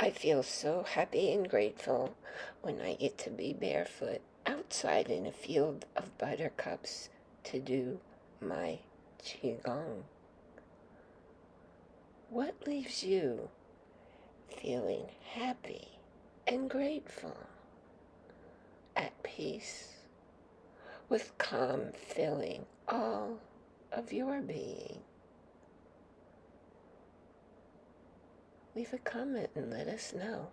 I feel so happy and grateful when I get to be barefoot outside in a field of buttercups to do my Qigong. What leaves you feeling happy and grateful, at peace, with calm filling all of your being? Leave a comment and let us know.